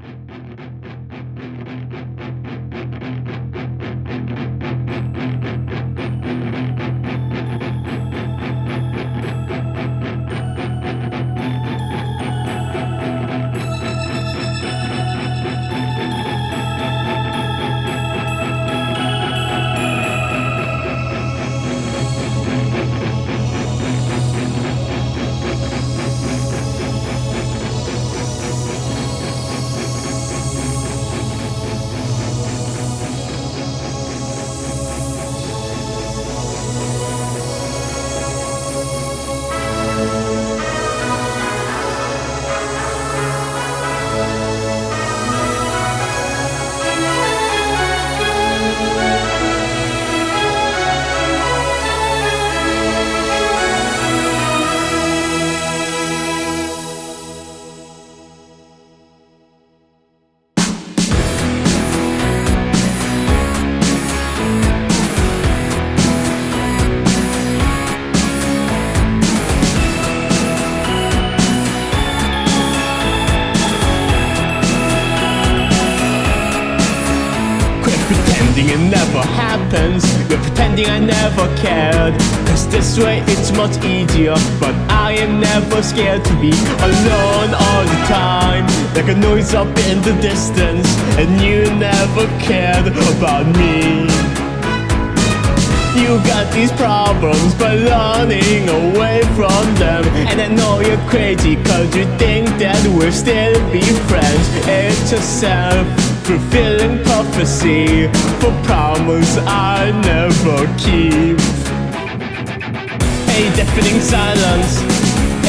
ピッ! Much easier But I am never scared to be alone all the time. Like a noise up in the distance And you never cared about me. You got these problems by running away from them. And I know you're crazy cause you think that we'll still be friends. It's a self-fulfilling prophecy For promise I never keep A deafening silence.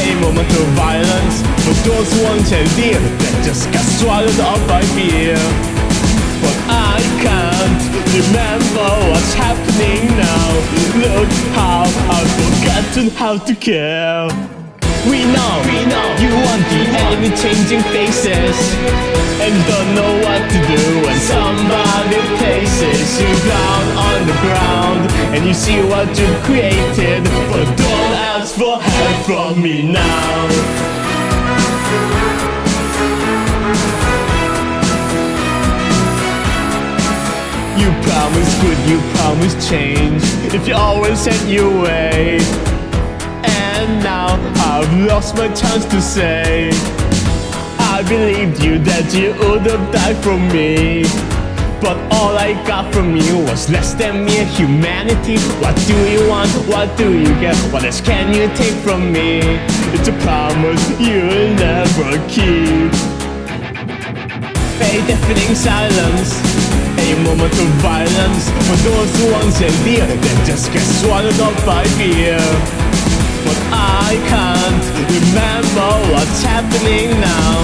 A moment of violence. For those who want to live That just got swallowed up by fear but I can't remember what's happening now. Look how I've forgotten how to care We know, we know. You want the enemy changing faces. And don't know what to do when somebody places you down on the ground. And you see what you've created But don't ask for help from me now. You promise good, you promise change. If you always set your way And now I've lost my chance to say I believed you that you would have died for me but all I got from you was less than mere humanity What do you want? What do you get? What else can you take from me? It's a promise you'll never keep A deafening silence a moment of violence For those who once held dear Then just get swallowed up by fear I can't remember what's happening now.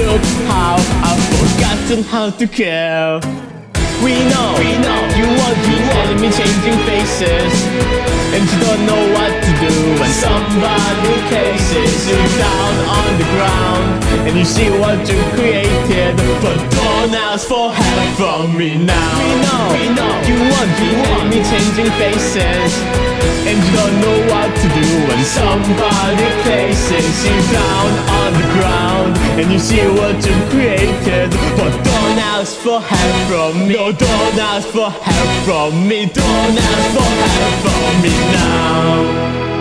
Look how I've forgotten how to care we know, we know. You want the enemy changing faces And you don't know what to do when somebody places you down on the ground And you see what you created. But don't ask for help from me now. We know, we know. You want the enemy changing faces And you don't know what to do when somebody places you down on the ground And you see what you created. But don't ask for help from me. No, don't ask for help from me. Don't ask for help from me now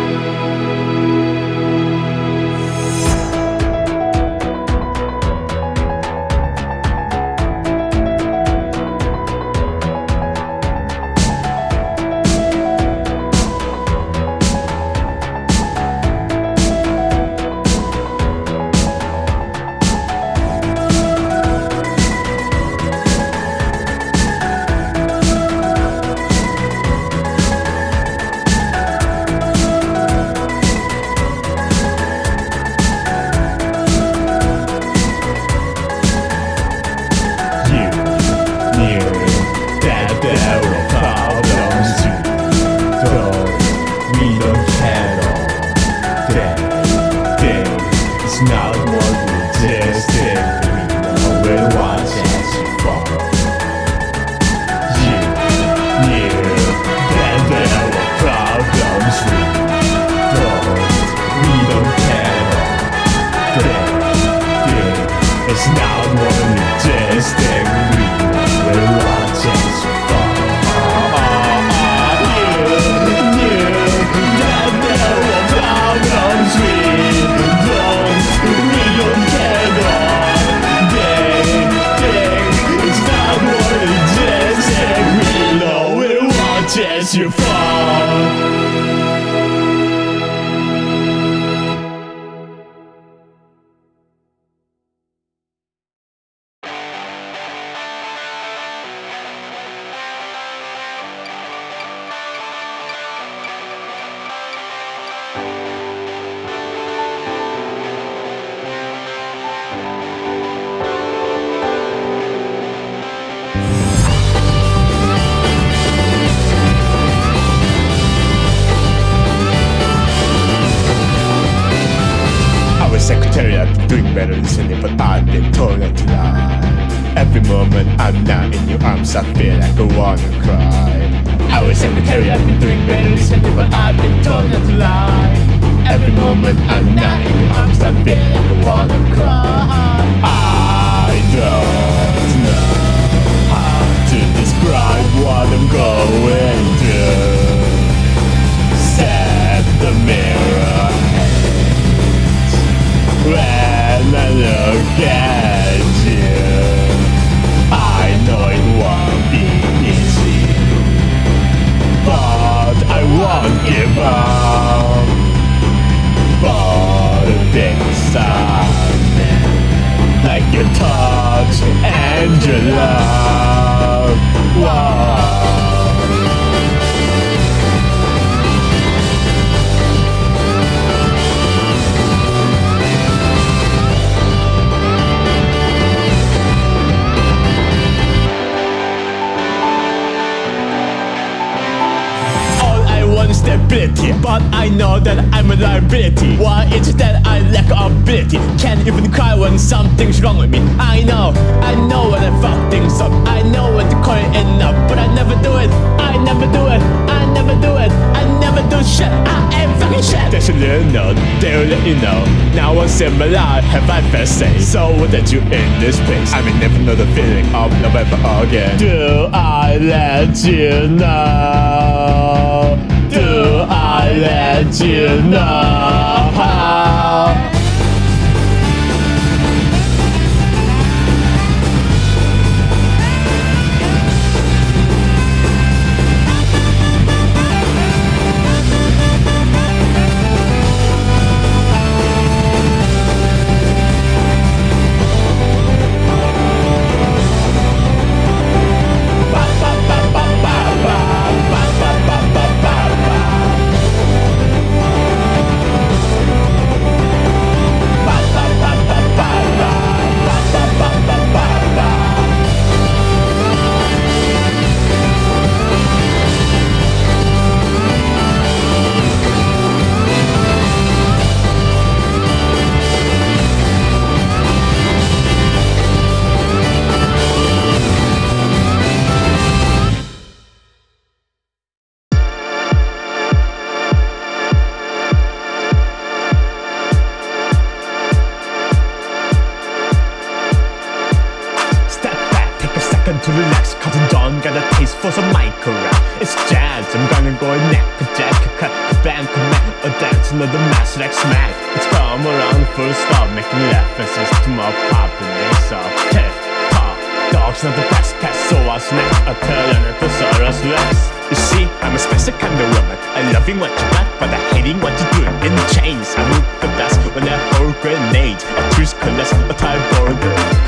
something's wrong with me. I know, I know when I fuck things up. I know when to call it enough But I never do it, I never do it. I never do it, I never do shit. I am fucking shit. They should let you know, they'll let you know. Now once in my life have I first say So what did you in this place? I may never know the feeling of November again. Do I let you know? Do I let you know?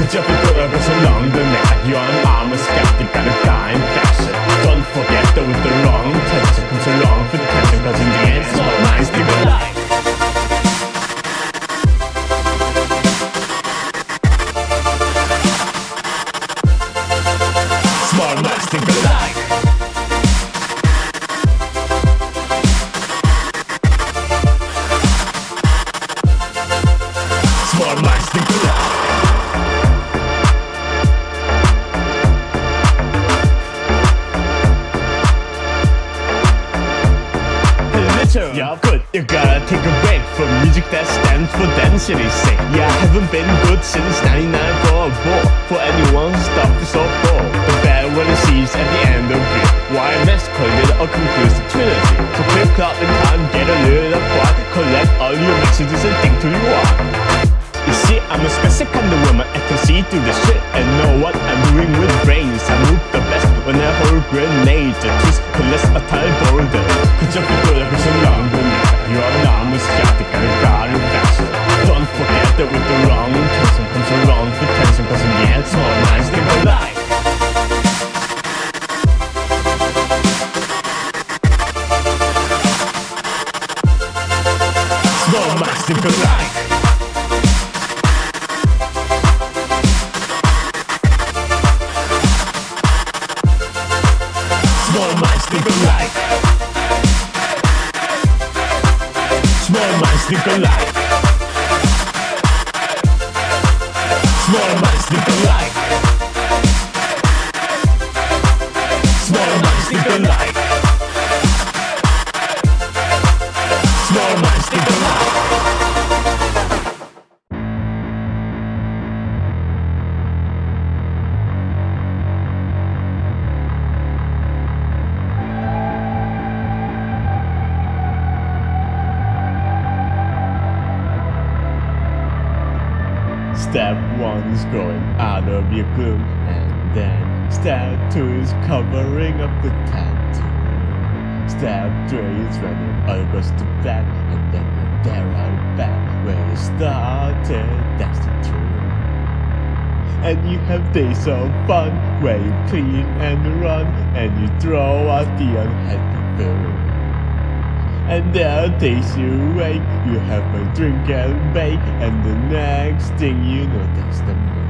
Cause jag bedövad som London är Jag är en arm och skeptiker, en in fashion Don't forget, don't the wrong Tension comes along för Nikolai. One's going out of your gloom, and then step two is covering up the tattoo. Step three is running goes to back, and then you're there back where you started. That's the truth. And you have days of fun where you clean and run, and you throw out the unhappy food. And are days you wake, you have a drink and bake, and the next thing you know, that's the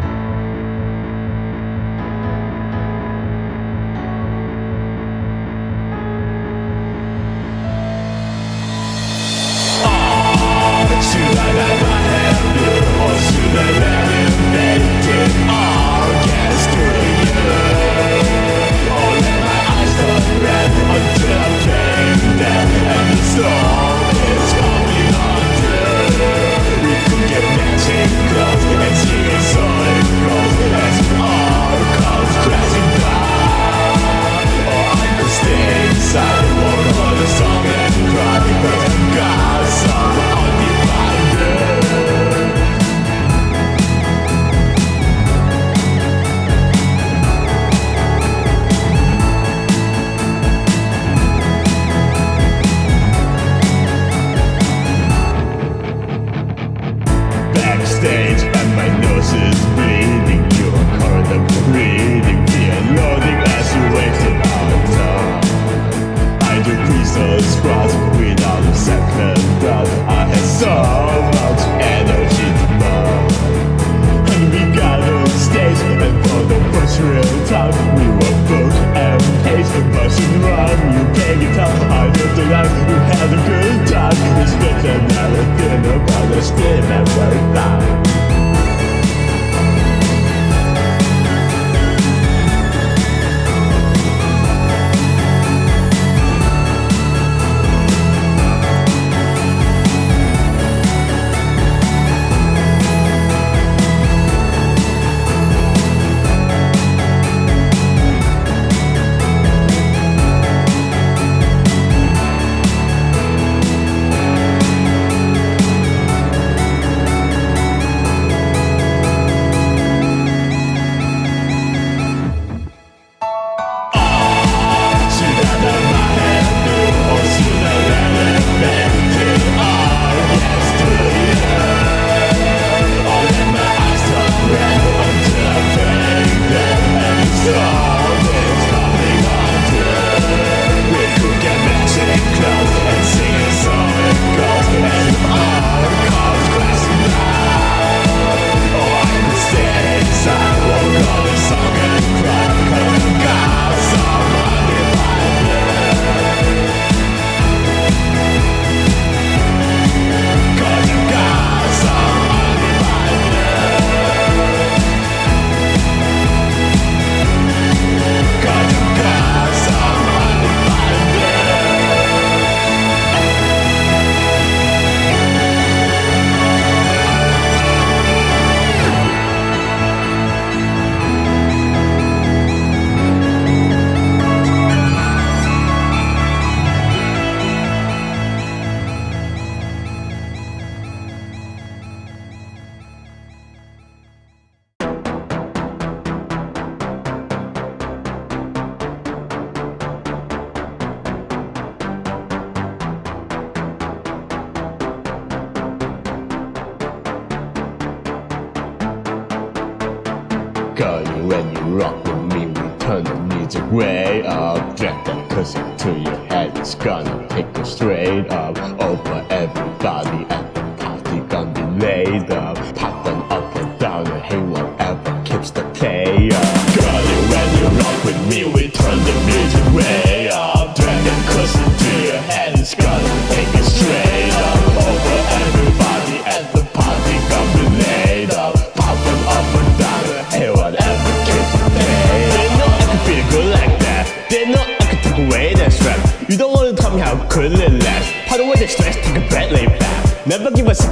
rock with me, we turn the music way up. Drag that pussy to your head, it's gonna take you straight up. Over everybody at the party, gonna be laid up.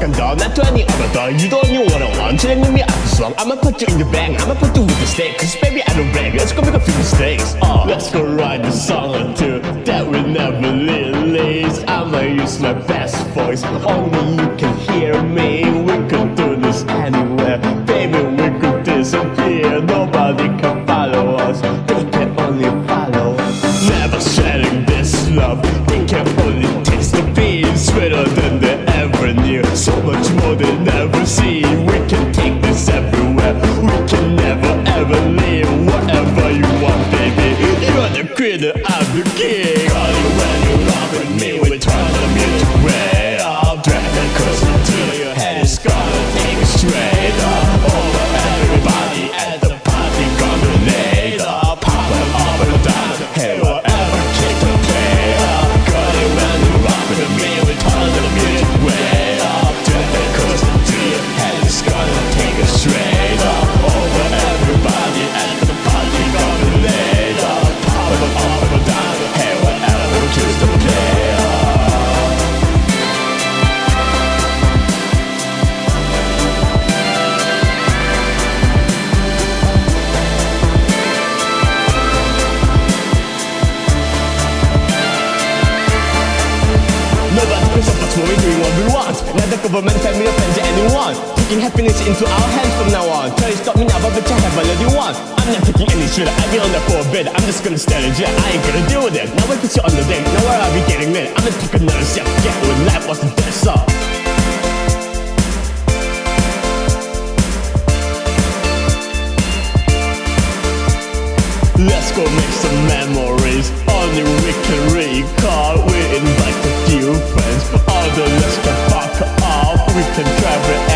Second thought, not to any other thought. You don't even wanna want, chilling with me after song. I'ma put you in the bag, I'ma put you with the steak. Cause baby, I don't brag, let's go make a few mistakes. Uh, let's go write a song or two that will never release. I'ma use my best voice, only you can sea. We can take this everywhere. We can never ever leave. Whatever you want, baby. You are the creator of the game.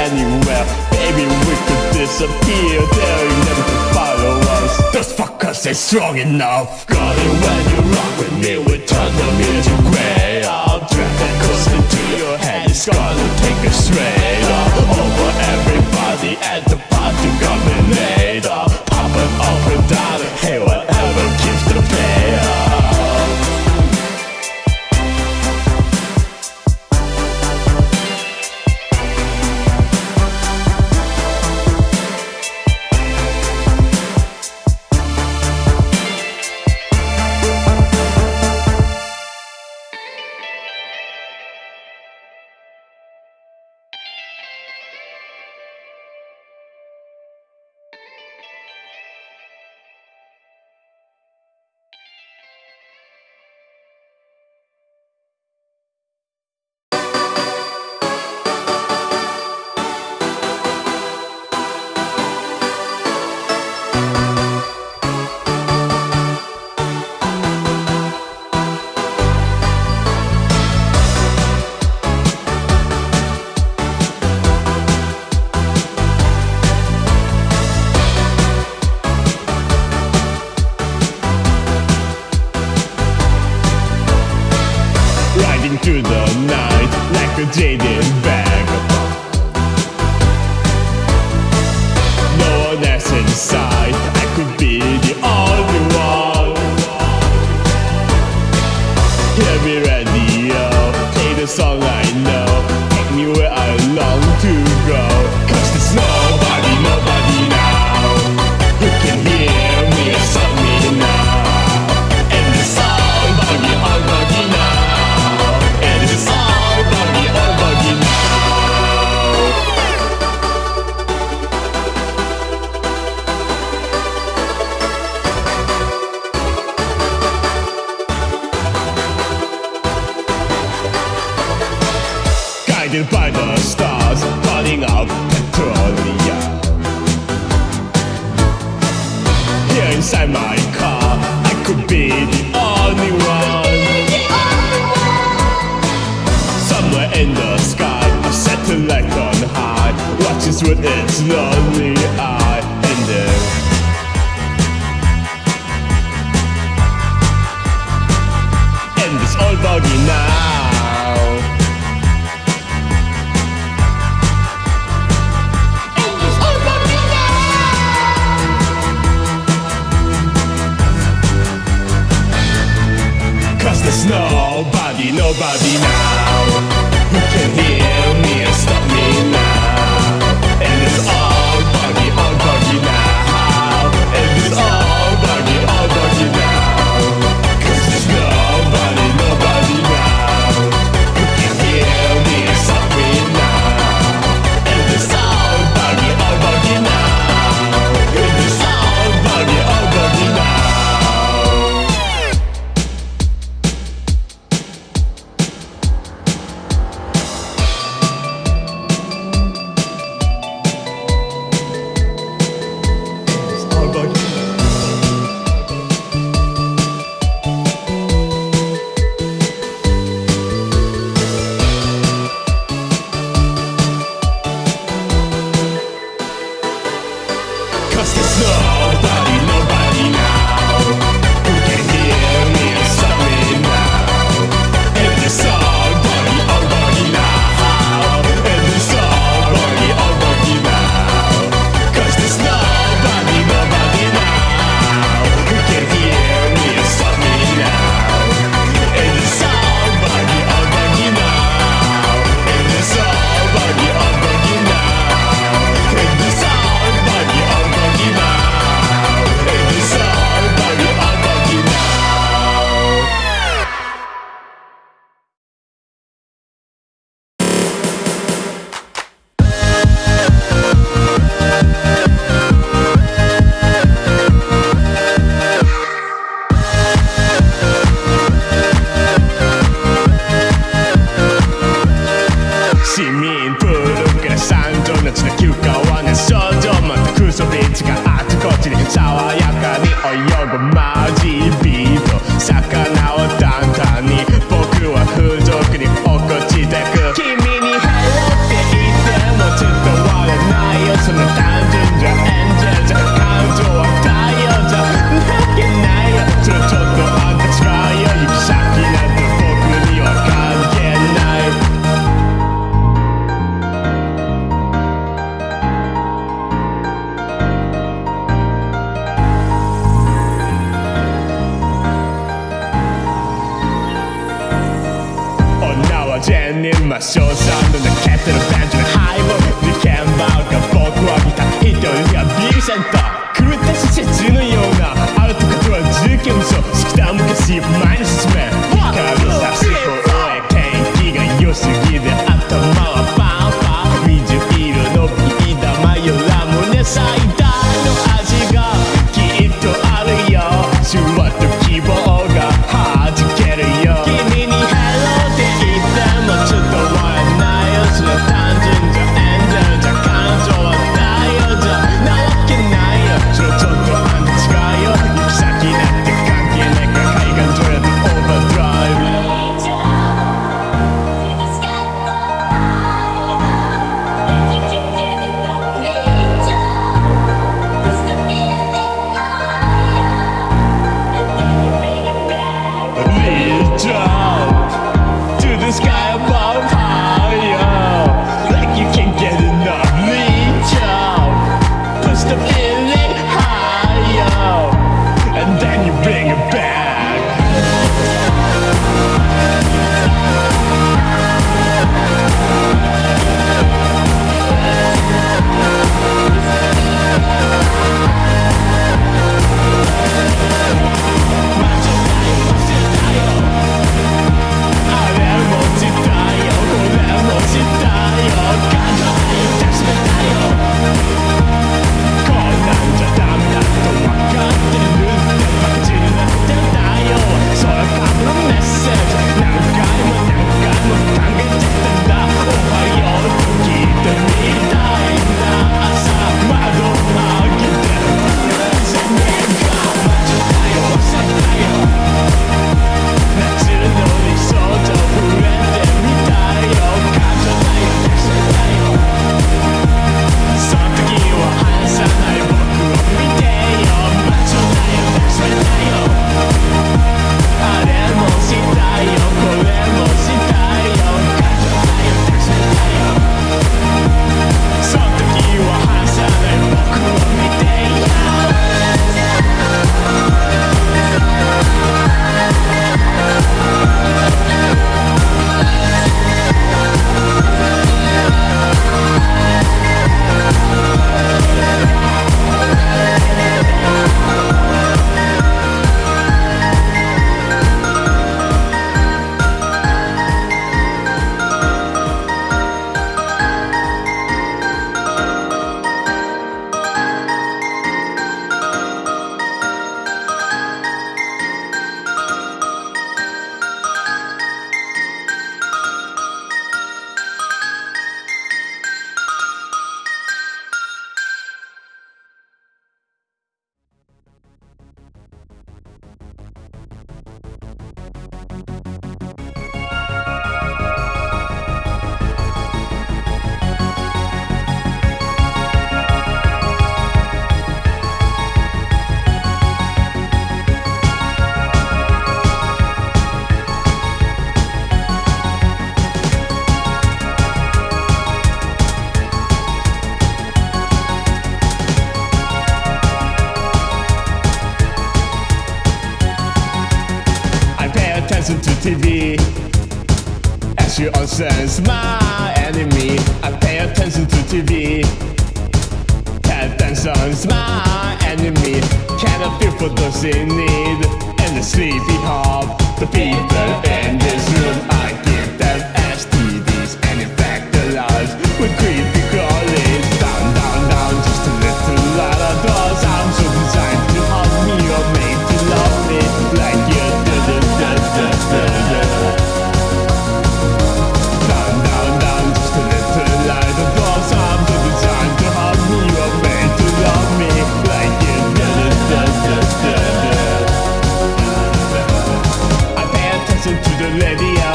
anywhere. Baby, we could disappear. Daring them to follow us. Those fuckers ain't strong enough. Got it when you rock with me We turn them into grey I'll drag that close into your head It's gonna take us straight up. Over everybody at the party Coming later Pop it open TV As you all sense my enemy. I pay attention to TV Attention's my enemy. Can't feel for those in need? And the sleepy hop The people in this room. radio.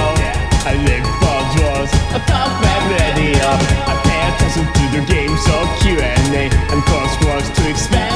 I live for draws, a top web radio. I pay attention to the games of Q&A and crosswords to expand.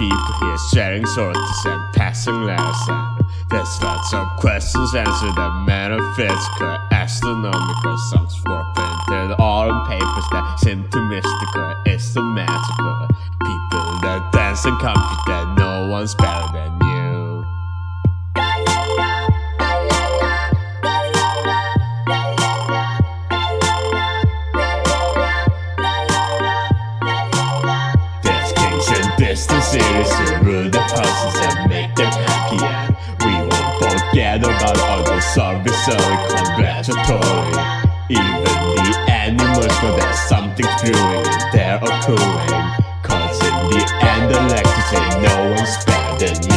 people here sharing sources and passing letters and there's lots of questions answered that manifest. astronomical, songs swore printed all in papers that seem to mystical, it's the magical people that dance and compute that no one's better than sisters rule the houses and make them happy. We won't forget about all the service so congratulatory. Even the animals know that something's brewing and they're occurring. Cause in the end I like to say no one's better than you.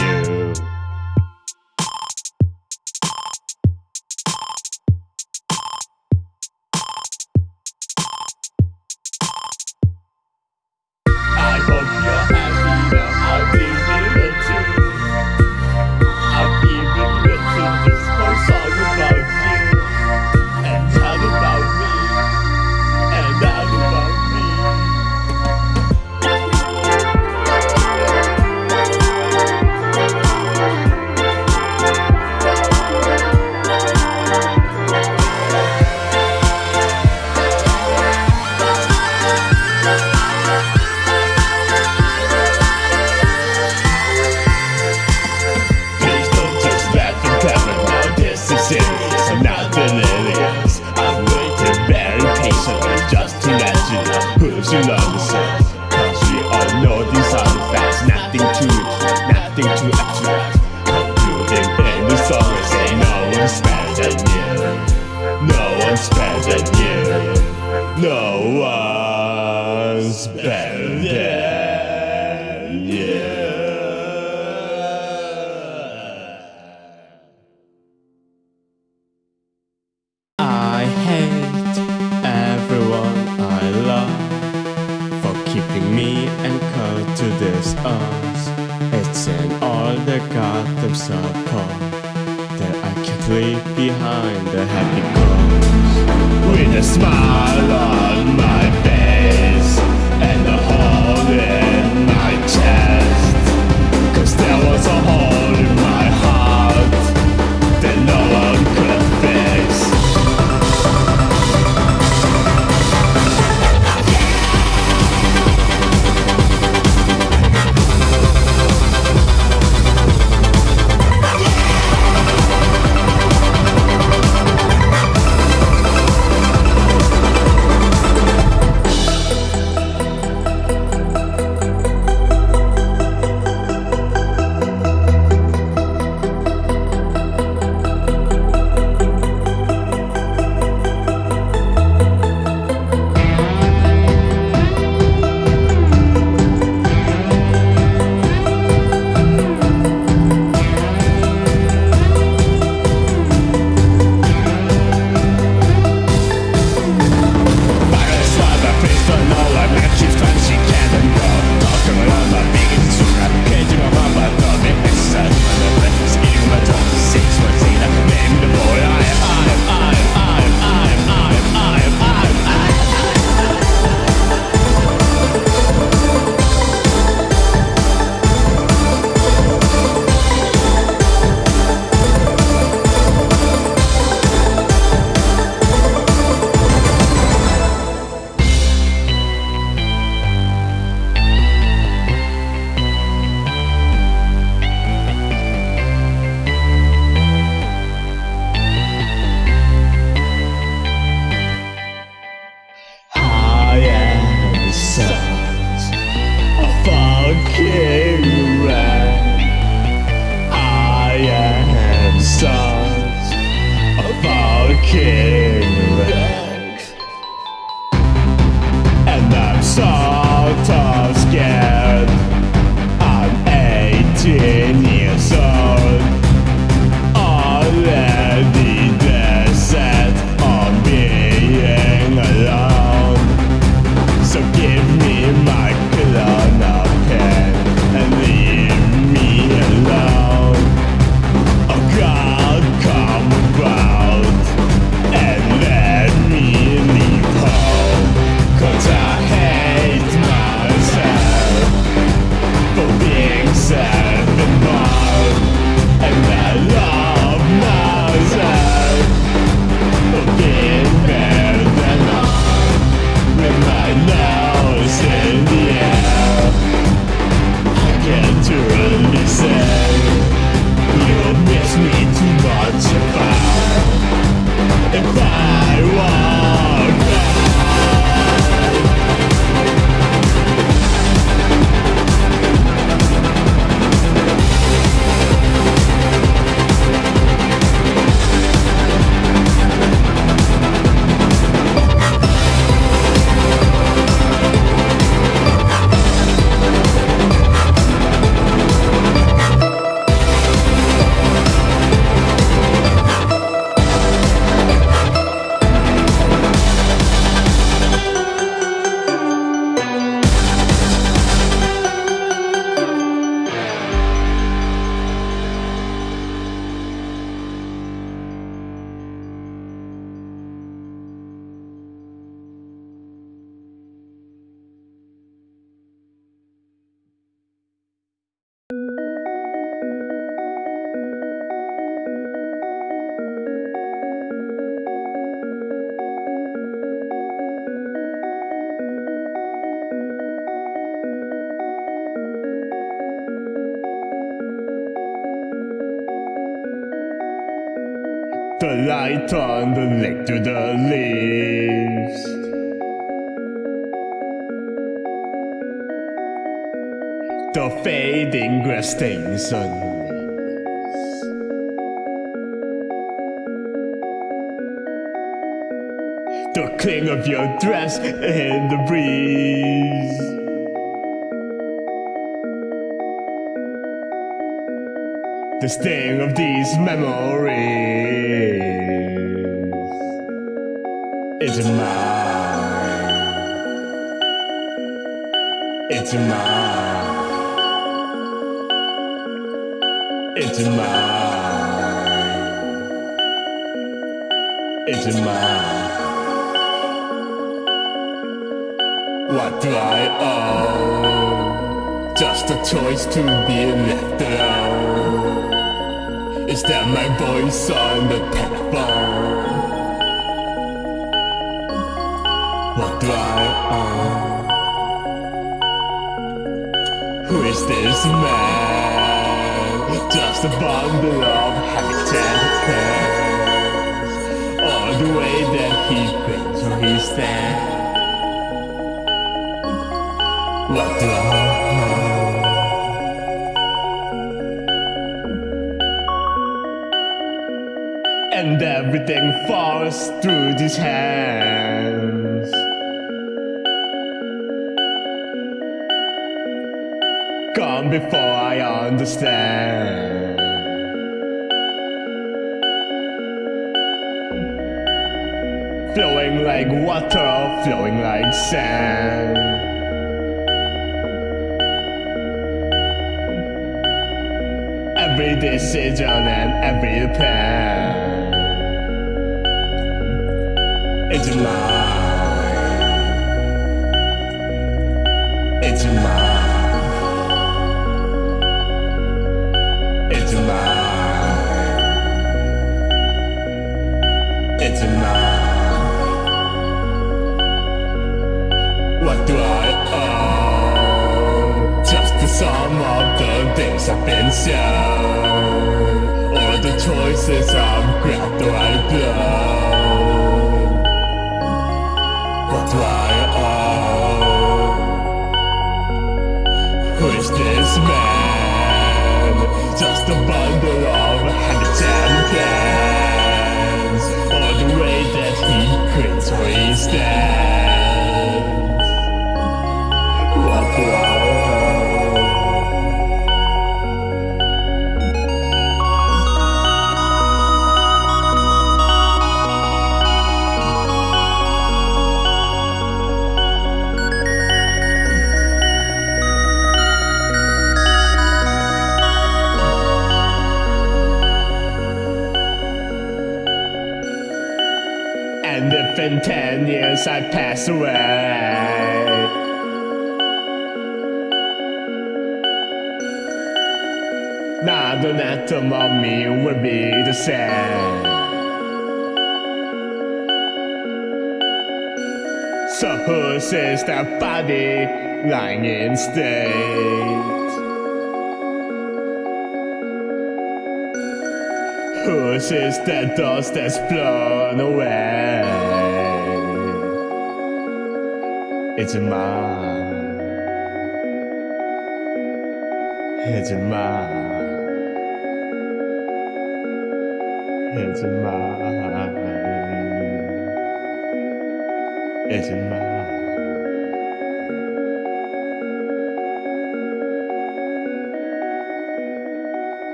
to this us It's in all the Gotham support That I can't leave behind the happy ghost. With a smile on my face And a hole in my chest. Cause there was a hole The light on the lake to the leaves. The fading grass stains on. The cling of your dress in the breeze. The sting of these memories It's mine. It's mine. It's mine. It's mine. What do I owe? Just a choice to be left alone. Is that my voice on the telephone? What do I owe? Who is this man? Just a bundle of habitat. Or the way that he thinks or he stands. What do I and everything falls through these hands. Gone before I understand. Flowing like water, flowing like sand. Every decision and every plan. It's mine. It's mine. It's mine. It's mine. What do I owe? Just the sum of the things I've been shown, or the choices I've grabbed or I blow. Or the way that he. Away, not an atom of me will be the same. So whose is that body lying in state? Whose is that dust that's blown away? It's a mine. It's a mine. It's mine. It's mine.